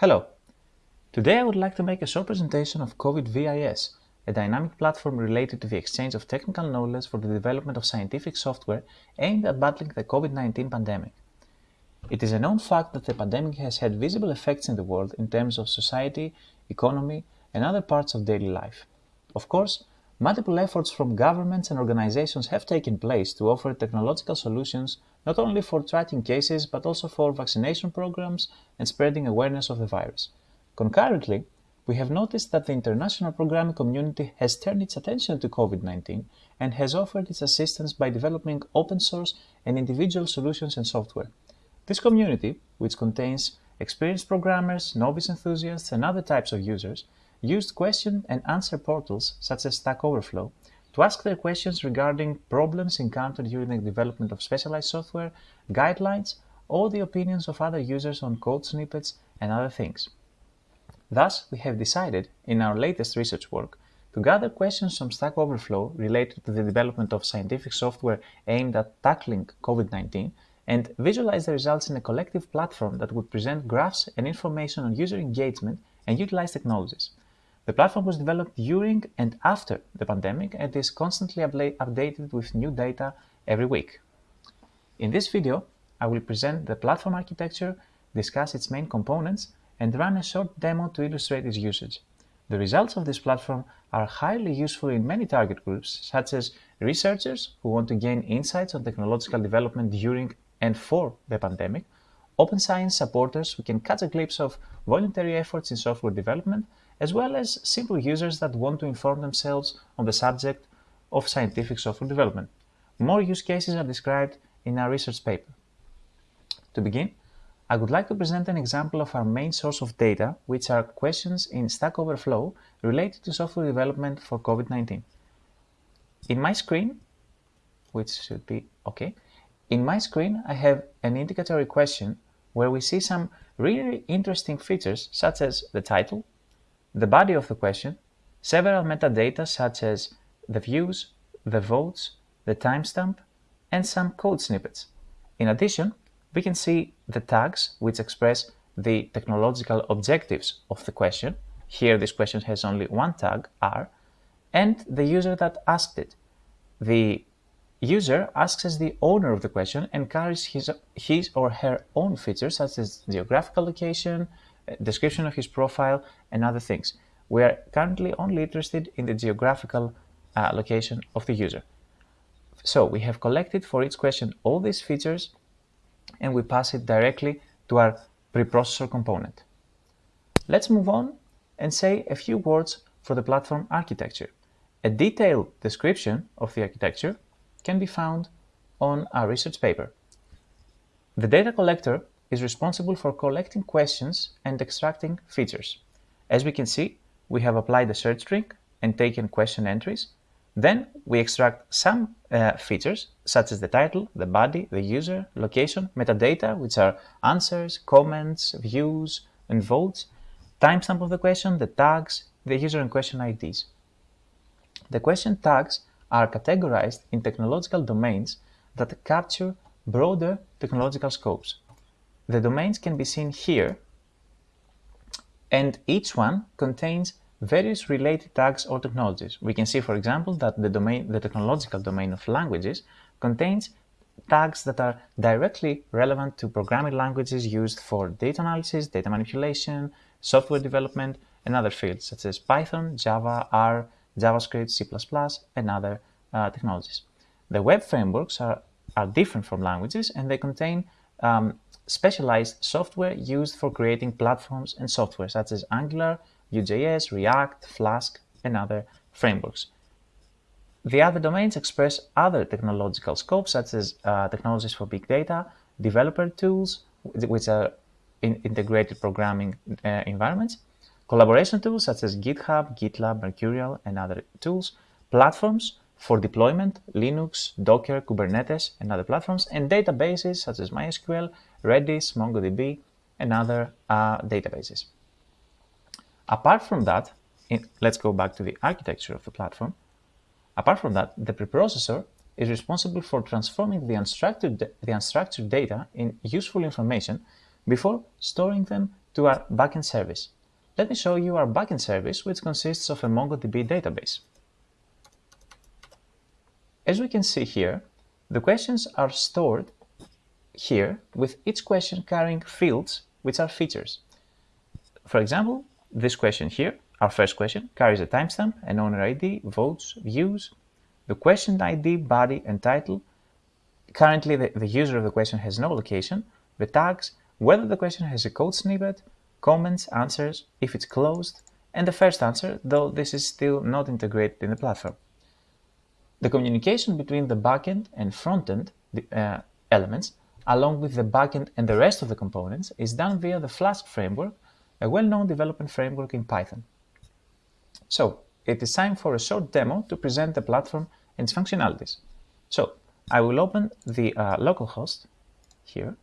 Hello! Today I would like to make a short presentation of COVID VIS, a dynamic platform related to the exchange of technical knowledge for the development of scientific software aimed at battling the COVID-19 pandemic. It is a known fact that the pandemic has had visible effects in the world in terms of society, economy, and other parts of daily life. Of course, multiple efforts from governments and organizations have taken place to offer technological solutions not only for tracking cases but also for vaccination programs and spreading awareness of the virus. Concurrently, we have noticed that the international programming community has turned its attention to COVID-19 and has offered its assistance by developing open source and individual solutions and software. This community, which contains experienced programmers, novice enthusiasts, and other types of users, used question and answer portals such as Stack Overflow to ask their questions regarding problems encountered during the development of specialized software, guidelines, or the opinions of other users on code snippets and other things. Thus, we have decided, in our latest research work, to gather questions from Stack Overflow related to the development of scientific software aimed at tackling COVID-19 and visualize the results in a collective platform that would present graphs and information on user engagement and utilize technologies. The platform was developed during and after the pandemic and is constantly updated with new data every week. In this video, I will present the platform architecture, discuss its main components, and run a short demo to illustrate its usage. The results of this platform are highly useful in many target groups, such as researchers who want to gain insights on technological development during and for the pandemic, open science supporters who can catch a glimpse of voluntary efforts in software development, as well as simple users that want to inform themselves on the subject of scientific software development. More use cases are described in our research paper. To begin, I would like to present an example of our main source of data, which are questions in Stack Overflow related to software development for COVID-19. In my screen, which should be OK, in my screen I have an indicatory question where we see some really interesting features such as the title, the body of the question, several metadata such as the views, the votes, the timestamp, and some code snippets. In addition, we can see the tags which express the technological objectives of the question. Here this question has only one tag, R, and the user that asked it. The user asks as the owner of the question and carries his, his or her own features such as geographical location, description of his profile, and other things. We are currently only interested in the geographical uh, location of the user. So we have collected for each question all these features and we pass it directly to our preprocessor component. Let's move on and say a few words for the platform architecture. A detailed description of the architecture can be found on our research paper. The data collector is responsible for collecting questions and extracting features. As we can see, we have applied the search string and taken question entries. Then we extract some uh, features such as the title, the body, the user, location, metadata, which are answers, comments, views, and votes, timestamp of the question, the tags, the user and question IDs. The question tags are categorized in technological domains that capture broader technological scopes. The domains can be seen here, and each one contains various related tags or technologies. We can see, for example, that the, domain, the technological domain of languages contains tags that are directly relevant to programming languages used for data analysis, data manipulation, software development, and other fields such as Python, Java, R, JavaScript, C++, and other uh, technologies. The web frameworks are, are different from languages and they contain um, specialized software used for creating platforms and software such as Angular, Vue.js, React, Flask, and other frameworks. The other domains express other technological scopes such as uh, technologies for big data, developer tools, which are in integrated programming uh, environments, collaboration tools such as GitHub, GitLab, Mercurial, and other tools, platforms for deployment, Linux, Docker, Kubernetes, and other platforms, and databases such as MySQL, Redis, MongoDB, and other uh, databases. Apart from that, in, let's go back to the architecture of the platform. Apart from that, the preprocessor is responsible for transforming the unstructured, the unstructured data in useful information before storing them to our backend service. Let me show you our backend service, which consists of a MongoDB database. As we can see here, the questions are stored here with each question carrying fields which are features. For example, this question here, our first question, carries a timestamp, an owner ID, votes, views, the question ID, body, and title. Currently, the, the user of the question has no location, the tags, whether the question has a code snippet, comments, answers, if it's closed, and the first answer, though this is still not integrated in the platform. The communication between the backend and frontend uh, elements, along with the backend and the rest of the components, is done via the Flask framework, a well-known development framework in Python. So, it is time for a short demo to present the platform and its functionalities. So, I will open the uh, localhost here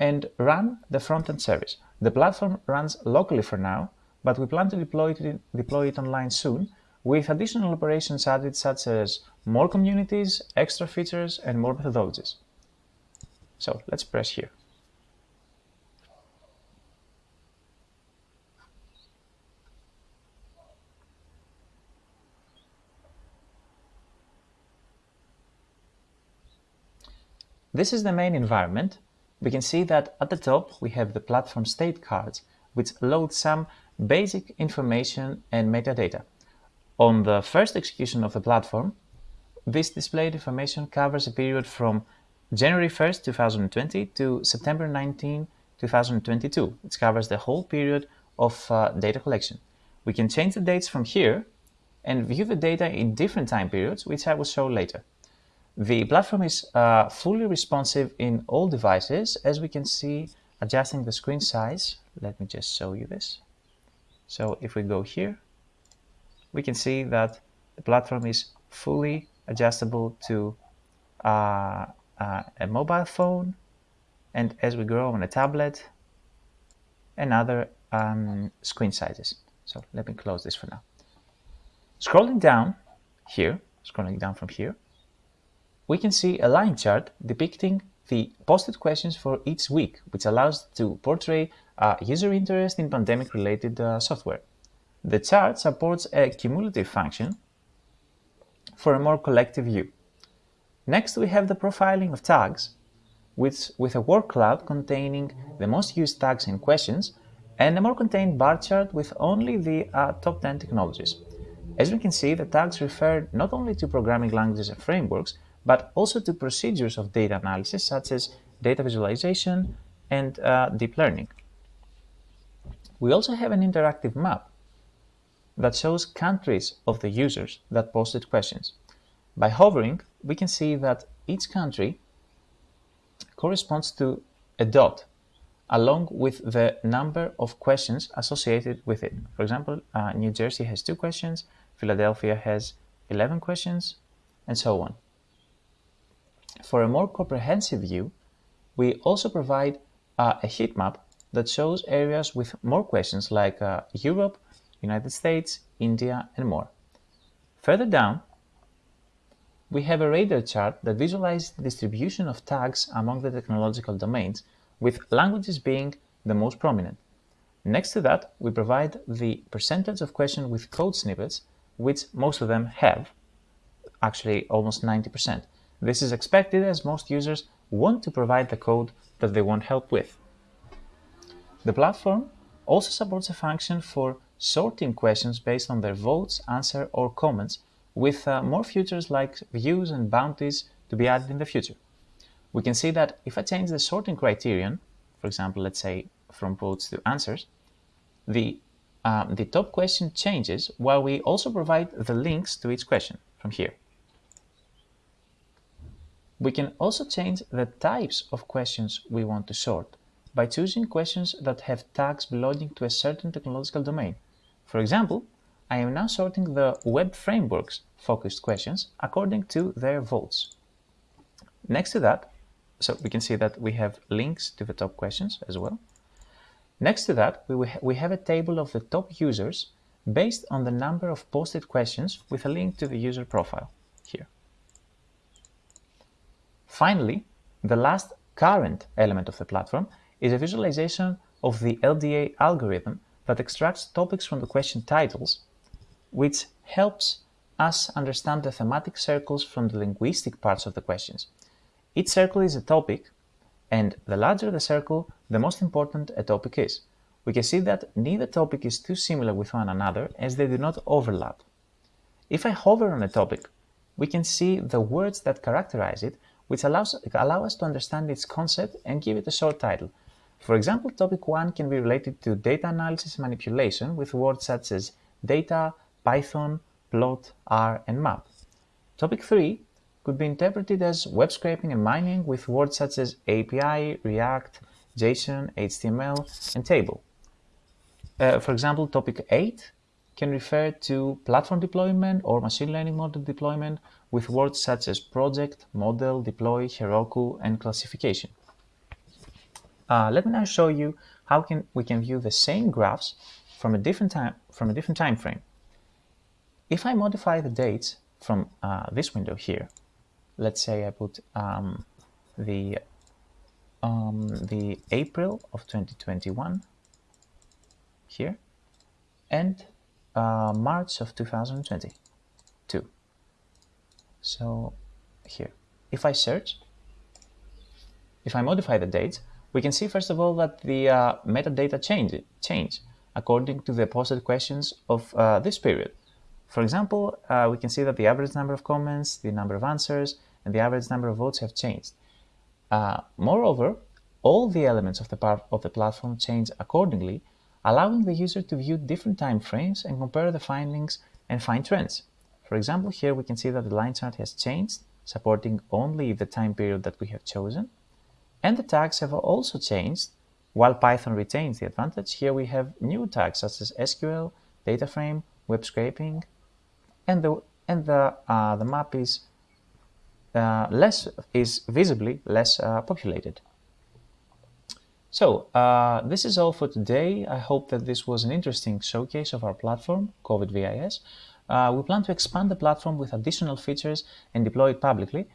and run the front-end service. The platform runs locally for now, but we plan to deploy it, deploy it online soon with additional operations added such as more communities, extra features, and more methodologies. So let's press here. This is the main environment. We can see that at the top we have the platform state cards, which load some basic information and metadata. On the first execution of the platform, this displayed information covers a period from January 1st, 2020 to September 19, 2022. It covers the whole period of uh, data collection. We can change the dates from here and view the data in different time periods, which I will show later. The platform is uh, fully responsive in all devices, as we can see adjusting the screen size. Let me just show you this. So if we go here, we can see that the platform is fully adjustable to uh, uh, a mobile phone and as we grow on a tablet and other um, screen sizes. So let me close this for now. Scrolling down here, scrolling down from here, we can see a line chart depicting the posted questions for each week, which allows to portray uh, user interest in pandemic-related uh, software. The chart supports a cumulative function for a more collective view. Next, we have the profiling of tags, which, with a word cloud containing the most used tags and questions, and a more contained bar chart with only the uh, top 10 technologies. As we can see, the tags refer not only to programming languages and frameworks, but also to procedures of data analysis such as data visualization and uh, deep learning. We also have an interactive map that shows countries of the users that posted questions. By hovering, we can see that each country corresponds to a dot along with the number of questions associated with it. For example, uh, New Jersey has two questions, Philadelphia has 11 questions, and so on. For a more comprehensive view, we also provide uh, a heat map that shows areas with more questions like uh, Europe, United States, India, and more. Further down, we have a radar chart that visualizes the distribution of tags among the technological domains, with languages being the most prominent. Next to that, we provide the percentage of questions with code snippets, which most of them have, actually almost 90%. This is expected as most users want to provide the code that they want help with. The platform also supports a function for sorting questions based on their votes, answer, or comments, with uh, more features like views and bounties to be added in the future. We can see that if I change the sorting criterion, for example, let's say from votes to answers, the, um, the top question changes while we also provide the links to each question from here. We can also change the types of questions we want to sort by choosing questions that have tags belonging to a certain technological domain. For example, I am now sorting the web frameworks focused questions according to their votes. Next to that, so we can see that we have links to the top questions as well. Next to that, we, we have a table of the top users based on the number of posted questions with a link to the user profile here. Finally, the last current element of the platform is a visualization of the LDA algorithm that extracts topics from the question titles, which helps us understand the thematic circles from the linguistic parts of the questions. Each circle is a topic, and the larger the circle, the most important a topic is. We can see that neither topic is too similar with one another as they do not overlap. If I hover on a topic, we can see the words that characterize it, which allows, allow us to understand its concept and give it a short title. For example, topic 1 can be related to data analysis manipulation with words such as data, Python, plot, R, and map. Topic 3 could be interpreted as web scraping and mining with words such as API, React, JSON, HTML, and table. Uh, for example, topic 8 can refer to platform deployment or machine learning model deployment with words such as project, model, deploy, Heroku, and classification. Uh, let me now show you how can we can view the same graphs from a different time from a different time frame. If I modify the dates from uh, this window here, let's say I put um, the um, the April of 2021 here and uh, March of 2022. So here, if I search, if I modify the dates, we can see first of all that the uh, metadata change, change according to the posted questions of uh, this period. For example, uh, we can see that the average number of comments, the number of answers, and the average number of votes have changed. Uh, moreover, all the elements of the, part of the platform change accordingly, allowing the user to view different time frames and compare the findings and find trends. For example, here we can see that the line chart has changed, supporting only the time period that we have chosen. And the tags have also changed. While Python retains the advantage, here we have new tags such as SQL, data frame, web scraping, and the and the uh, the map is uh, less is visibly less uh, populated. So uh, this is all for today. I hope that this was an interesting showcase of our platform, COVID VIS. Uh, we plan to expand the platform with additional features and deploy it publicly.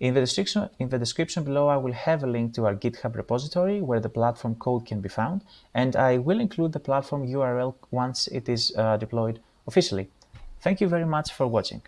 In the, description, in the description below, I will have a link to our GitHub repository where the platform code can be found, and I will include the platform URL once it is uh, deployed officially. Thank you very much for watching.